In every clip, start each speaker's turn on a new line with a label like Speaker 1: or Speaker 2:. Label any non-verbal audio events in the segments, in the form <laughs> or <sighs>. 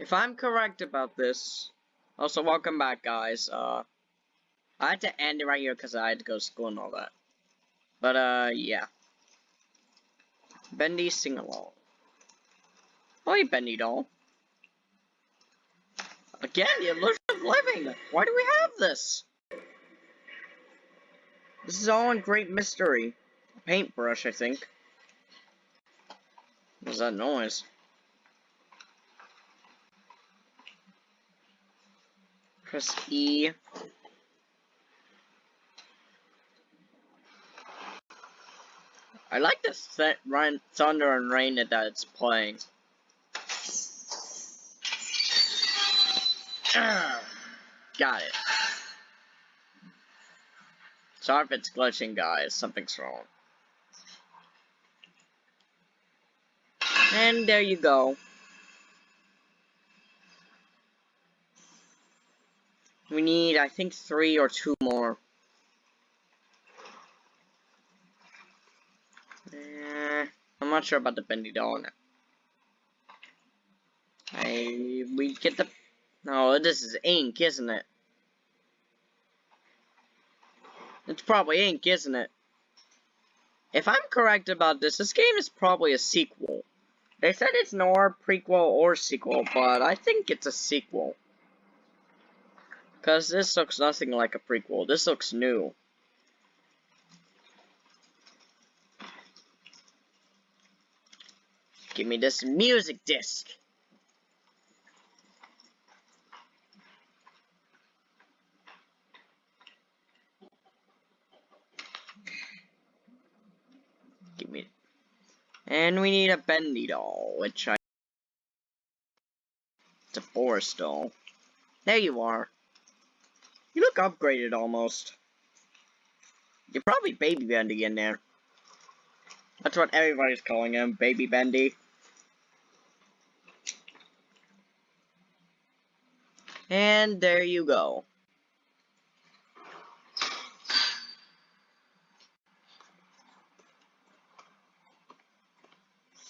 Speaker 1: If I'm correct about this, also welcome back, guys. Uh, I had to end it right here because I had to go to school and all that. But uh, yeah. Bendy sing along. Oh, Bendy doll. Again, the illusion of living. Why do we have this? This is all in great mystery. Paintbrush, I think. What's that noise? Press E. I like the set run thunder and rain that it's playing. <sighs> Got it. Sorry if it's glitching, guys. Something's wrong. And there you go. We need, I think, three or two more. Eh, I'm not sure about the bendy doll I we get the no, this is ink, isn't it? It's probably ink, isn't it? If I'm correct about this, this game is probably a sequel. They said it's nor prequel or sequel, but I think it's a sequel. Because this looks nothing like a prequel. This looks new. Give me this music disc. Give me. And we need a bendy doll, which I. It's a forest doll. There you are. You look upgraded almost. You're probably Baby Bendy in there. That's what everybody's calling him, Baby Bendy. And there you go.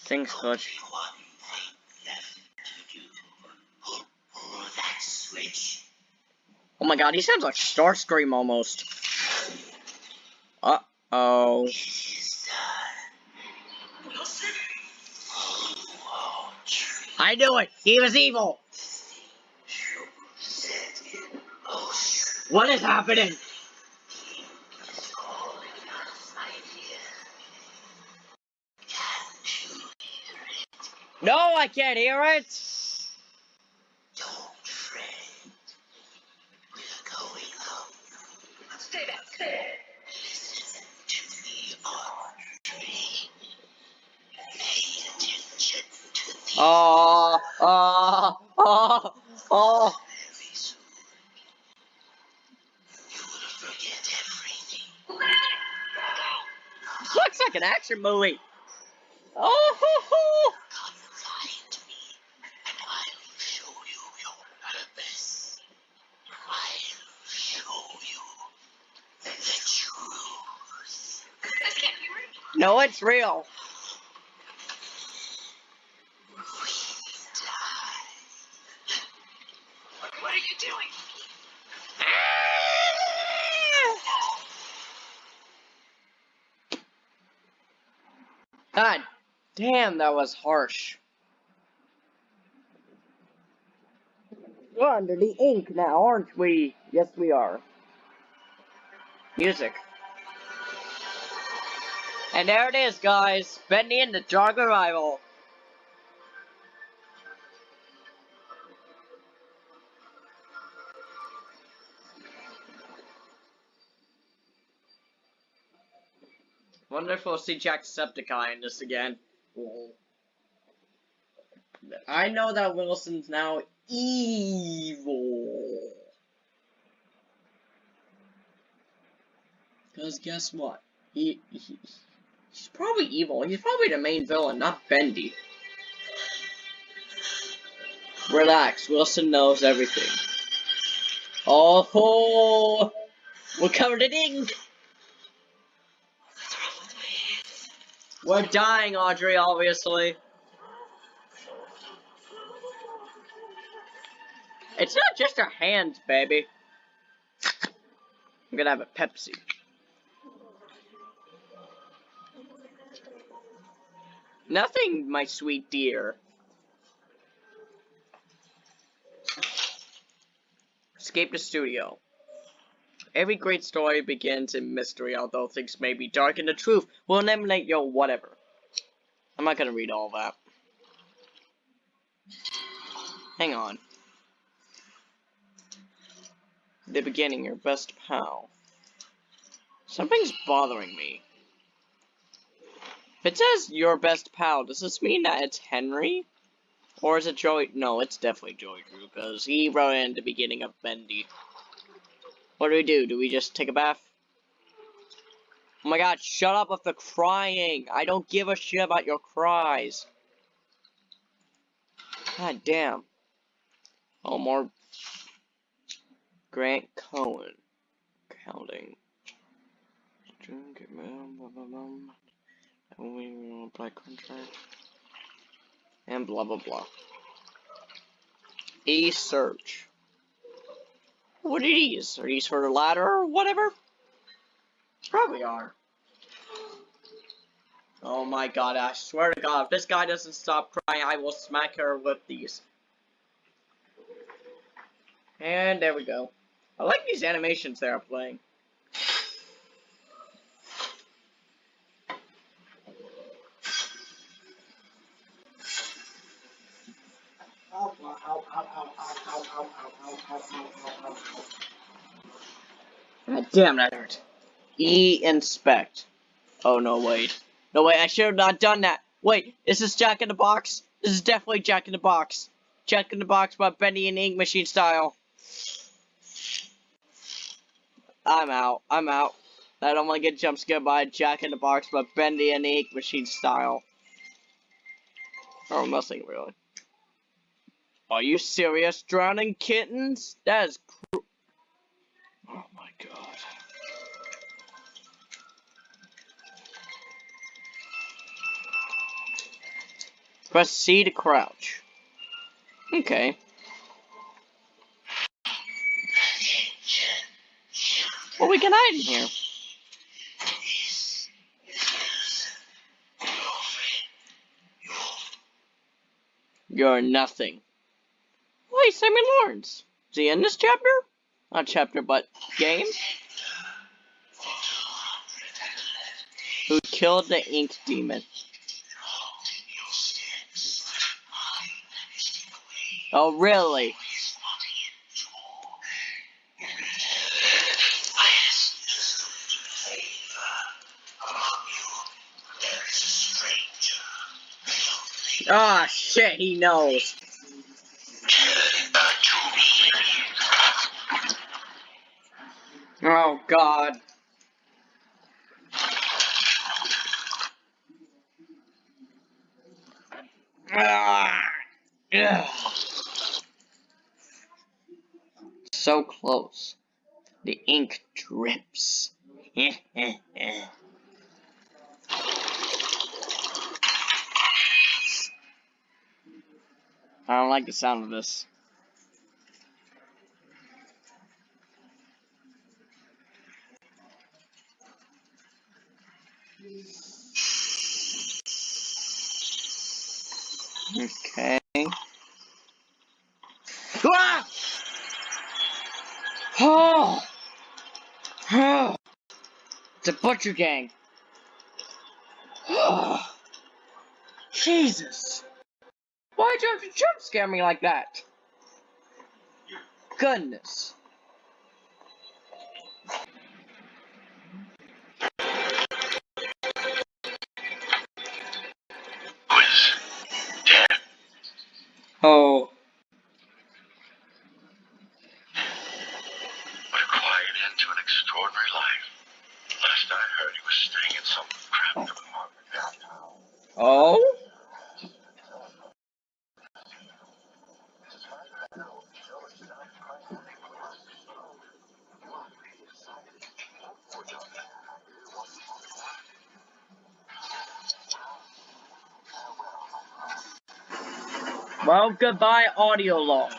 Speaker 1: Things glitch. Oh my god, he sounds like Starscream almost. Uh-oh. I knew it! He was evil! What is happening? No, I can't hear it! Oh, oh, oh, oh.
Speaker 2: very soon. You will forget everything.
Speaker 1: Looks like an action movie. Oh.
Speaker 2: Confide me, and I will show you your purpose. I'll show you the truth. This can't be real.
Speaker 1: no, it's real.
Speaker 2: We die. What are you doing?
Speaker 1: God damn, that was harsh. We're under the ink now, aren't we? Yes, we are. Music. And there it is, guys. Bendy and the Dark Revival. Wonderful to see Jacksepticeye in this again. I know that Wilson's now evil. Because guess what? He, he he's probably evil. He's probably the main villain, not Bendy. Relax, Wilson knows everything. Oh, ho! we're covered in ink. We're dying, Audrey, obviously. It's not just our hands, baby. I'm gonna have a Pepsi. Nothing, my sweet dear. Escape the studio. Every great story begins in mystery, although things may be dark and the truth will eliminate your whatever. I'm not gonna read all that. Hang on. The beginning, your best pal. Something's bothering me. If it says your best pal, does this mean that it's Henry? Or is it Joey? No, it's definitely Joey Drew, because he wrote in the beginning of Bendy. What do we do? Do we just take a bath? Oh my god, shut up with the crying! I don't give a shit about your cries. God damn. Oh, more Grant Cohen. Counting. And blah blah blah. E-search. What are these? Are these for the ladder or whatever? Probably are. Oh my god, I swear to god, if this guy doesn't stop crying, I will smack her with these. And there we go. I like these animations they are playing. Damn, that hurt. E inspect. Oh no, wait. No wait, I should have not done that. Wait, is this Jack in the Box? This is definitely Jack in the Box. Jack in the Box, by Bendy and Ink Machine style. I'm out. I'm out. I don't want to get jump scared by Jack in the Box, but Bendy and Ink Machine style. Or nothing really. Are you serious? Drowning kittens? That is cruel. Press C to crouch. Okay. Well, we can hide in here. You're nothing. Wait, Simon Lawrence. Is he in this chapter? Not chapter, but game? Killed the ink demon? Oh, really? Ah, oh, shit, he knows. Oh, God. Ah, yeah. So close. The ink drips. <laughs> I don't like the sound of this. Okay. Ah! Oh! Oh! It's a butcher gang. Oh! <sighs> Jesus! Why'd you have to jump scare me like that? Goodness. Goodbye audio log.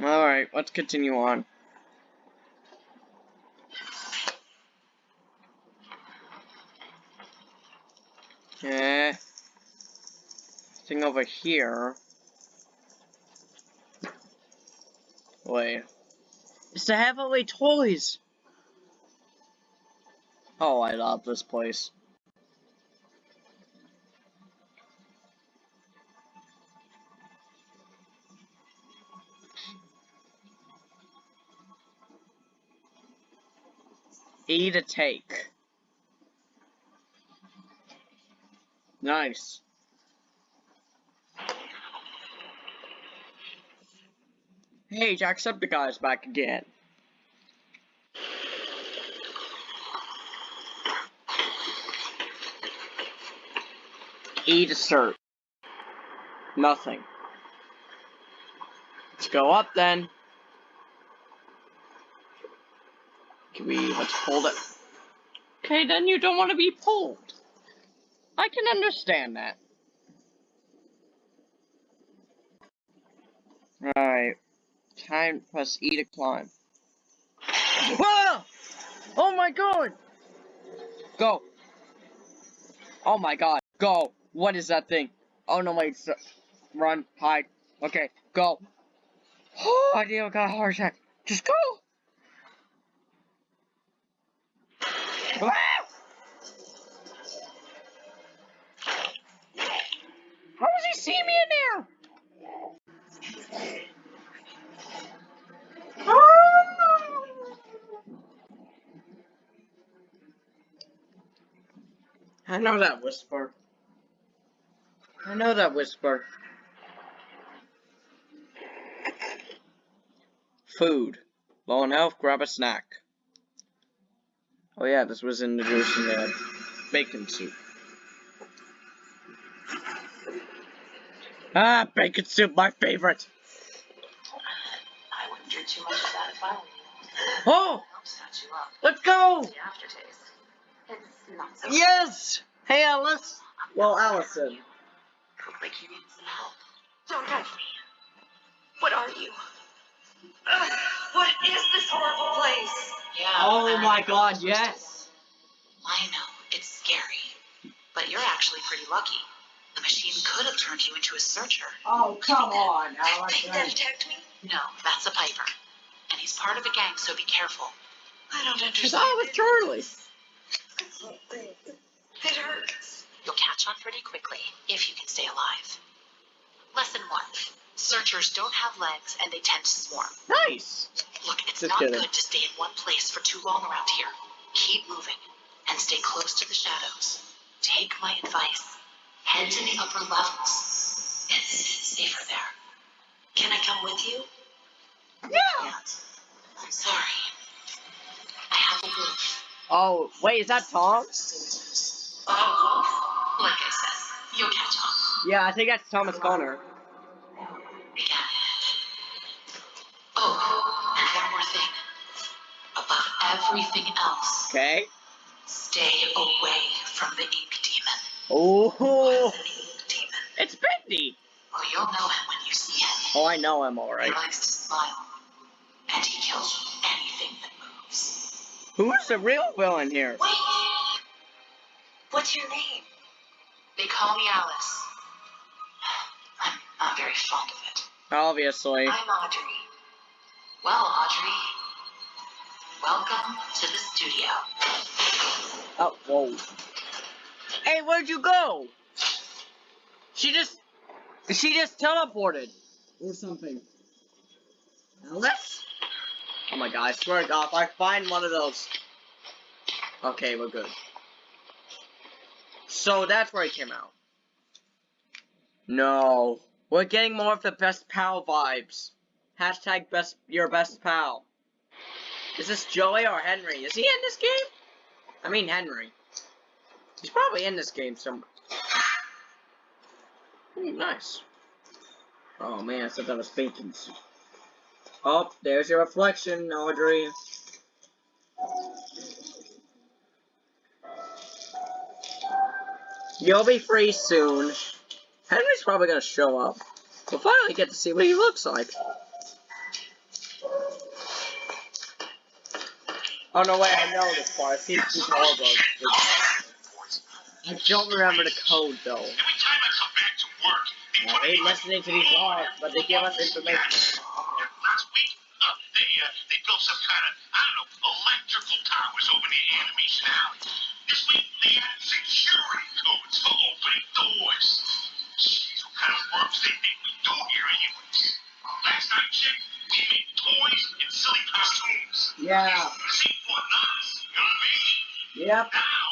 Speaker 1: Alright, let's continue on. Eh. Thing over here. Wait. It's the Heavenly Toys! Oh, I love this place. E to take. Nice. Hey, Jacksepticeye's back again. E to search. Nothing. Let's go up then. Can we, let's hold it. Okay, then you don't want to be pulled. I can understand that. Alright. Time press E to climb. Whoa! Oh my god! Go! Oh my god, go! What is that thing? Oh no, wait, run, hide. Okay, go. Oh, <gasps> I nearly got a heart attack. Just go! How does he see me in there? I know that whisper. I know that whisper. Food. Low on health, grab a snack. Oh yeah, this was introduced in the bacon soup. Ah, bacon soup, my favorite.
Speaker 3: I wouldn't drink too much of that if I were you.
Speaker 1: Oh,
Speaker 3: It helps catch you up.
Speaker 1: let's go.
Speaker 3: The aftertaste. It's not so
Speaker 1: Yes. Hey, Alice. Well, Allison.
Speaker 3: Look like you need some help. Don't touch me. What are you? Ugh, what is this horrible place? Yeah.
Speaker 1: Oh
Speaker 3: I
Speaker 1: my. God, yes.
Speaker 3: I know. It's scary. But you're actually pretty lucky. The machine could have turned you into a searcher.
Speaker 1: Oh, come on,
Speaker 3: Think that attacked me? No, that's a Piper. And he's part of a gang, so be careful. I don't understand.
Speaker 1: Cause
Speaker 3: understand.
Speaker 1: I was Charlie.
Speaker 3: It hurts. You'll catch on pretty quickly, if you can stay alive. Lesson one. Searchers don't have legs and they tend to swarm.
Speaker 1: Nice.
Speaker 3: Look, it's
Speaker 1: Just
Speaker 3: not
Speaker 1: kidding.
Speaker 3: good to stay in one place for too long around here. Keep moving and stay close to the shadows. Take my advice. Head to the upper levels. It's safer there. Can I come with you?
Speaker 1: Yeah.
Speaker 3: I'm sorry. I have a wolf.
Speaker 1: Oh, wait, is that Tom?
Speaker 3: Oh, like I said, you'll catch on.
Speaker 1: Yeah, I think that's Thomas Connor.
Speaker 3: Oh, and one more thing. Above everything else,
Speaker 1: Okay.
Speaker 3: stay away from the ink demon.
Speaker 1: Oh,
Speaker 3: What's an ink demon?
Speaker 1: it's Bendy.
Speaker 3: Oh, you'll know him when you see him.
Speaker 1: Oh, I know him alright.
Speaker 3: He likes to smile, and he kills anything that moves.
Speaker 1: Who's the real villain here?
Speaker 3: Wait! What's your name? They call me Alice. I'm not very fond of it.
Speaker 1: Obviously.
Speaker 3: I'm Audrey. Well, Audrey, welcome to the studio.
Speaker 1: Oh, whoa. Hey, where'd you go? She just, she just teleported. Or something. Alice? Oh my god, I swear to god, if I find one of those. Okay, we're good. So that's where he came out. No. We're getting more of the best pal vibes. Hashtag best your best pal. Is this Joey or Henry? Is he in this game? I mean Henry. He's probably in this game somewhere. Ooh, nice. Oh man, I thought that was bacon. Oh, there's your reflection, Audrey. You'll be free soon. Henry's probably gonna show up. We'll finally get to see what he looks like. Oh no, wait, I know this part. I see two all of I don't remember the code though.
Speaker 2: Every time I
Speaker 1: listening to these laws, but they give us information.
Speaker 2: Last I checked, we made toys and silly costumes.
Speaker 1: Yeah.
Speaker 2: See for us, you know what I mean?
Speaker 1: Yep.
Speaker 2: Now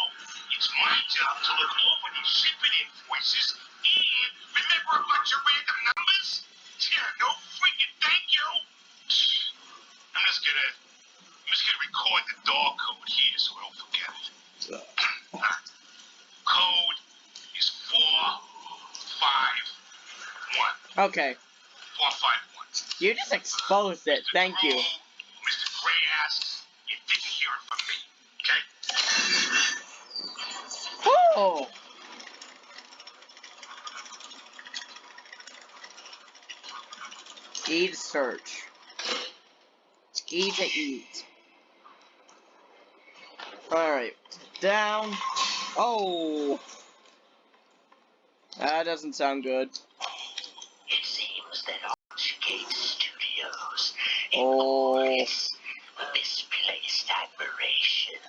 Speaker 2: it's my job to look over these shipping invoices and remember a bunch of random numbers. Yeah, no freaking thank you. I'm just gonna, I'm just gonna record the code here so I don't forget it. Code is four five one.
Speaker 1: Okay.
Speaker 2: Four five one.
Speaker 1: You just exposed it. Thank you.
Speaker 2: Mr. Gray asks, you didn't hear it from me. Okay?
Speaker 1: Oh. E to search. E to eat. Alright. Down. Oh. That doesn't sound good.
Speaker 2: It seems that Archgate Studios, in
Speaker 1: Oh.
Speaker 2: misplaced admiration,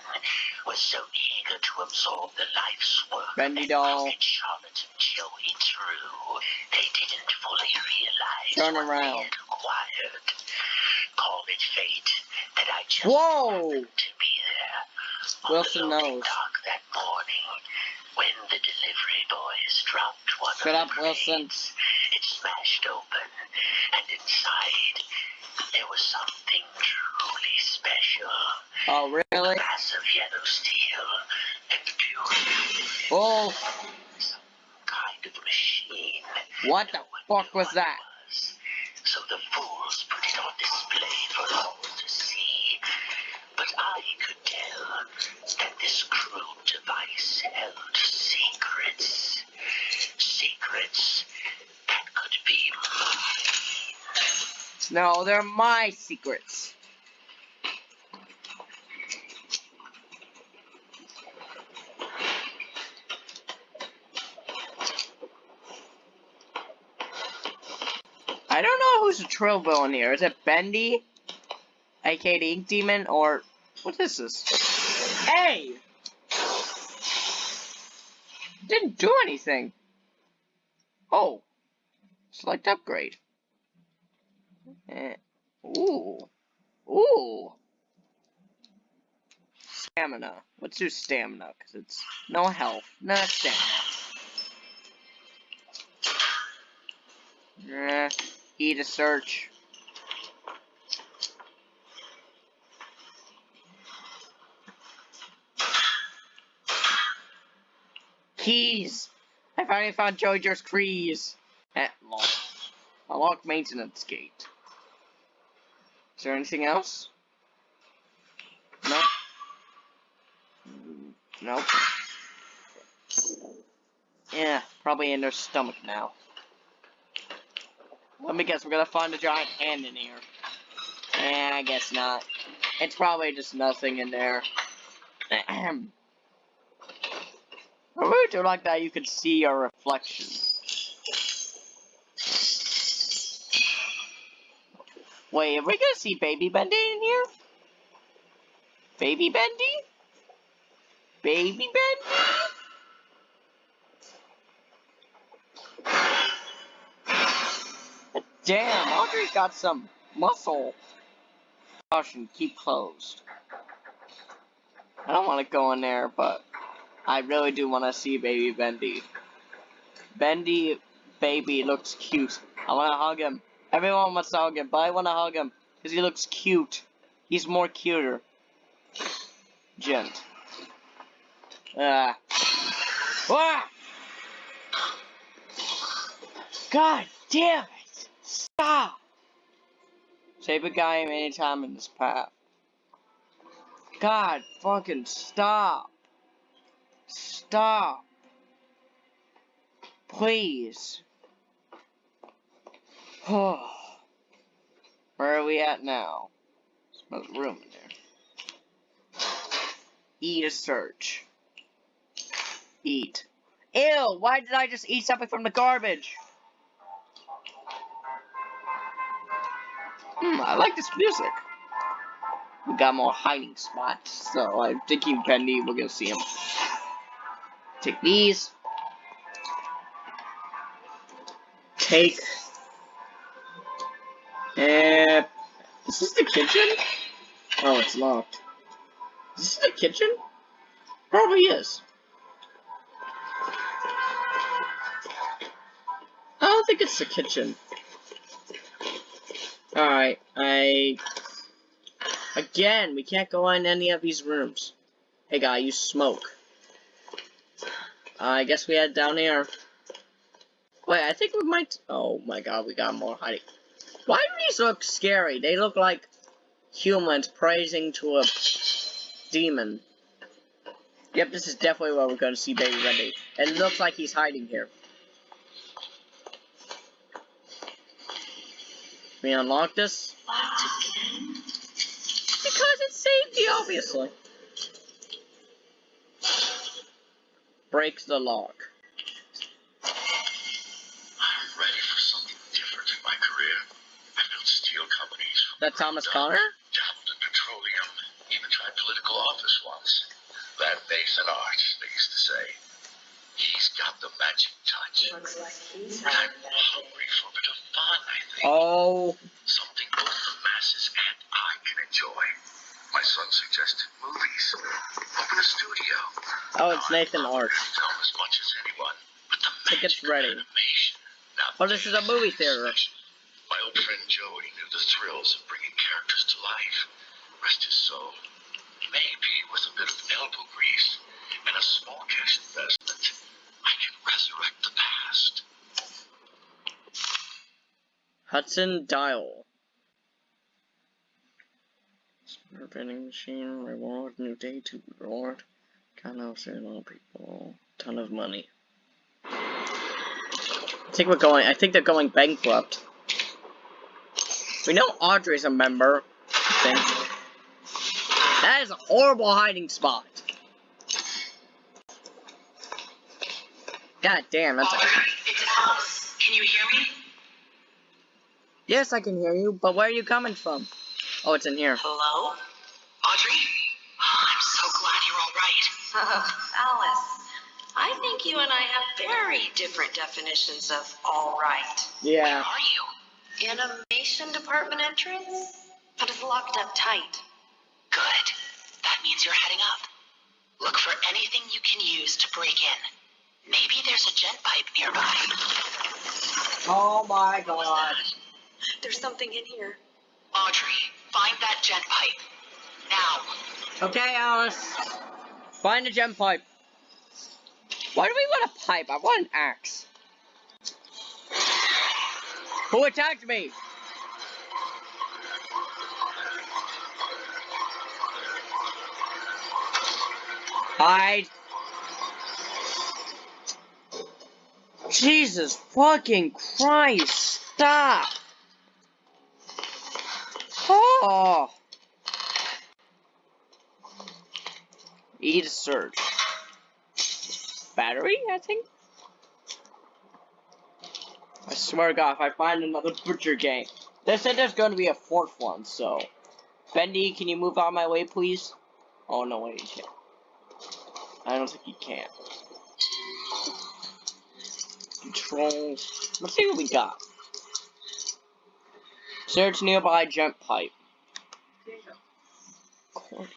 Speaker 2: was so eager to absorb the life's work
Speaker 1: Bendy doll.
Speaker 2: Charlotte and Joey Drew, they didn't fully realize
Speaker 1: Turn
Speaker 2: what
Speaker 1: around.
Speaker 2: they had acquired. Call it fate that I just
Speaker 1: Whoa.
Speaker 2: happened to be there. on
Speaker 1: Wilson knows.
Speaker 2: dock that morning when the delivery boys dropped one
Speaker 1: Shut
Speaker 2: of
Speaker 1: up,
Speaker 2: the
Speaker 1: Wilson.
Speaker 2: crates. It smashed open, and inside there was something truly special.
Speaker 1: Oh, really?
Speaker 2: Massive yellow steel.
Speaker 1: Oh,
Speaker 2: kind of machine.
Speaker 1: what the fuck was that?
Speaker 2: So the fools put it on display for all to see. But I could tell that this crude device held secrets. Secrets that could be mine.
Speaker 1: No, they're my secrets. I know a trill villain here. Is it Bendy? aka the Ink Demon? Or what is this? Hey! Didn't do anything. Oh. Select upgrade. Eh. Ooh. Ooh. Stamina. Let's do stamina, because it's no health. No stamina. Eh. E to search. Keys! I finally found Jojo's keys! At lock. A lock maintenance gate. Is there anything else? No. Nope. Yeah, probably in their stomach now. Let me guess, we're gonna find a giant hand in here. Eh, I guess not. It's probably just nothing in there. I really do like that you can see your reflection. Wait, are we gonna see Baby Bendy in here? Baby Bendy? Baby Bendy? Damn, Audrey's got some muscle. Caution, keep closed. I don't want to go in there, but I really do want to see baby Bendy. Bendy, baby, looks cute. I want to hug him. Everyone wants to hug him, but I want to hug him because he looks cute. He's more cuter. Gent. Ah. Ah! God damn! Stop! Save a guy anytime in this path. God fucking stop. Stop. Please. <sighs> Where are we at now? Smells room in there. Eat a search. Eat. Ew, why did I just eat something from the garbage? Hmm, I like this music. We got more hiding spots, so I'm thinking Bendy, we're gonna see him. Take these. Take. Uh, is this the kitchen? Oh, it's locked. Is this the kitchen? Probably is. I don't think it's the kitchen. Alright, I... Again, we can't go in any of these rooms. Hey guy, you smoke. Uh, I guess we head down here. Wait, I think we might... Oh my god, we got more hiding. Why do these look scary? They look like humans praising to a demon. Yep, this is definitely where we're going to see Baby Bendy. It looks like he's hiding here. We unlock this?
Speaker 2: Locked again?
Speaker 1: Because it's safety, obviously. Breaks the lock.
Speaker 2: I'm ready for something different in my career. I've built steel companies.
Speaker 1: That Thomas Connor?
Speaker 2: Dabbled in petroleum. Even tried political office once. That base and arch, they used to say. He's got the magic touch.
Speaker 3: Looks like he's
Speaker 2: But I'm
Speaker 3: having that.
Speaker 2: hungry
Speaker 1: Oh,
Speaker 2: Something both the masses and I can enjoy. My son suggested movies. Open a studio.
Speaker 1: oh, it's Nathan
Speaker 2: I
Speaker 1: Arch.
Speaker 2: film as much as anyone, but the
Speaker 1: Tickets ready.
Speaker 2: Animation, now
Speaker 1: Oh, this is a movie theater.
Speaker 2: My old friend Joey knew the thrills of bringing characters to life. Rest his soul. Maybe with a bit of elbow grease and a small cash investment, I can resurrect the
Speaker 1: Hudson Dial. Smart vending machine, reward, new day to reward. Kind of a lot of people. Ton of money. I think we're going, I think they're going bankrupt. We know Audrey's a member. That is a horrible hiding spot. God damn, that's a...
Speaker 3: Audrey, it's Alice. Can you hear me?
Speaker 1: Yes, I can hear you, but where are you coming from? Oh, it's in here.
Speaker 3: Hello? Audrey? Oh, I'm so glad you're all right. <laughs> Alice, I think you and I have very different definitions of all right.
Speaker 1: Yeah.
Speaker 3: Where are you? Animation department entrance? But it's locked up tight. Good. That means you're heading up. Look for anything you can use to break in. Maybe there's a Gent pipe nearby.
Speaker 1: Oh my
Speaker 3: What was
Speaker 1: god.
Speaker 3: That? There's something in here. Audrey, find that Gent pipe. Now.
Speaker 1: Okay, Alice. Find the Gent pipe. Why do we want a pipe? I want an axe. Who attacked me? Hide. Jesus fucking Christ, stop! Oh! E to search. Battery, I think? I swear to God, if I find another butcher game. They said there's going to be a fourth one, so. Bendy, can you move out of my way, please? Oh, no, wait, you can't. I don't think you can. Controls. Let's see what we got. Search nearby Gent pipe. Cord.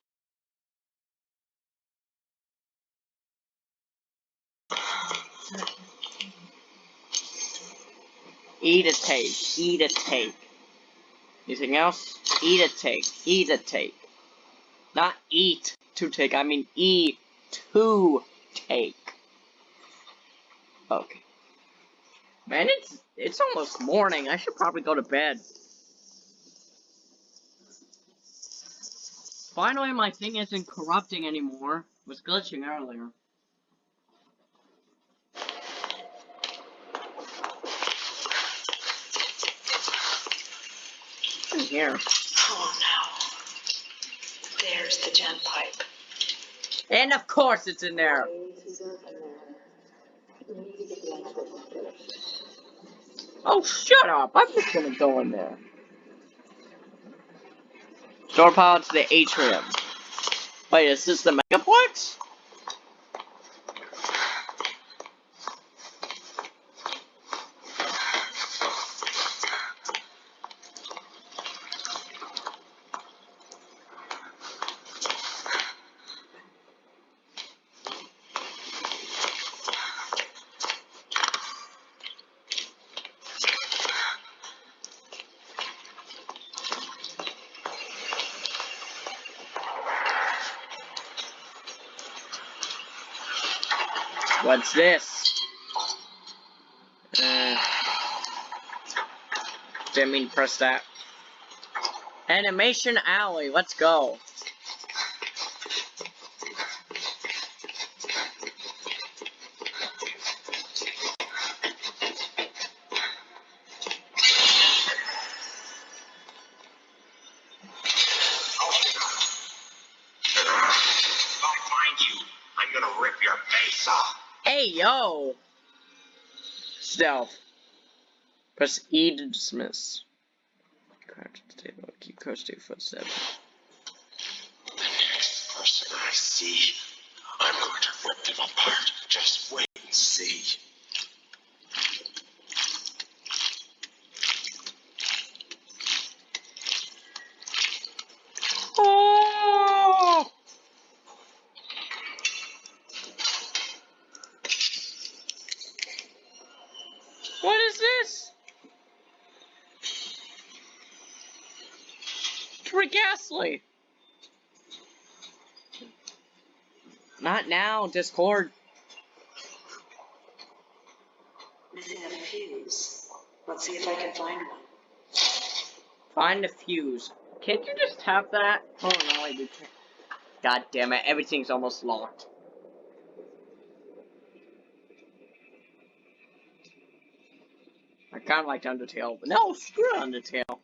Speaker 1: E to take. E to take. Anything else? E to take. E to take. Not eat to take. I mean eat to take. Okay. Man, it's it's almost morning. I should probably go to bed. Finally, my thing isn't corrupting anymore. It was glitching earlier. In here.
Speaker 3: Oh no. There's the Gent pipe.
Speaker 1: And of course it's in there. Oh, shut up. I'm just gonna go in there. Door pilot to the atrium. Wait, is this the Megaplex? What's this? Uh, didn't mean press that. Animation Alley, let's go. Press E to dismiss. Crouch at the table. Keep close to your footsteps.
Speaker 2: The next person I see, I'm going to rip them apart. Just wait and see.
Speaker 1: Oh! What is this? Rick Astley. Not now, Discord.
Speaker 4: Missing a fuse. Let's see if I can find one.
Speaker 1: Find a fuse. Can't you just tap that? Oh no, I do. God damn it, everything's almost locked. I kinda liked Undertale, but no, screw Undertale.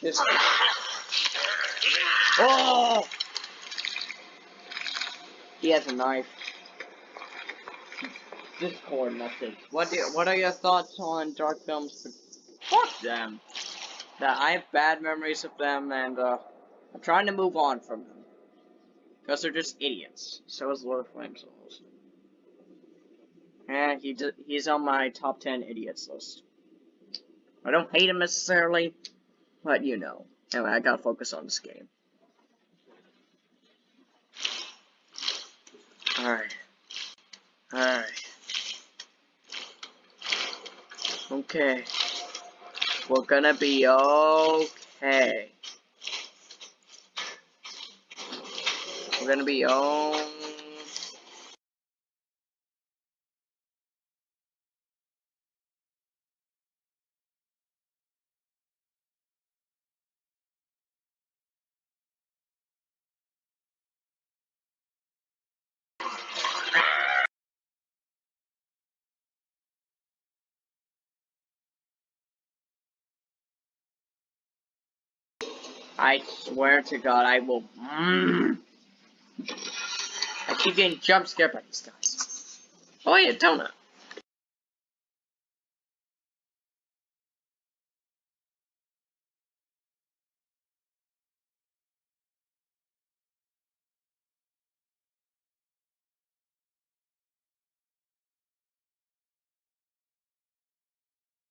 Speaker 1: This. <laughs> Oh! He has a knife. Discord message. What do, what are your thoughts on dark films? Fuck them. That I have bad memories of them, and uh, I'm trying to move on from them because they're just idiots. So is Lord of Flame Souls. And he d he's on my top ten idiots list. I don't hate him necessarily, but you know. Anyway, I gotta focus on this game. Alright. Alright. Okay. We're gonna be okay. We're gonna be on. I swear to God, I will. Mm. I keep getting jump scared by these guys. Oh, yeah, donut.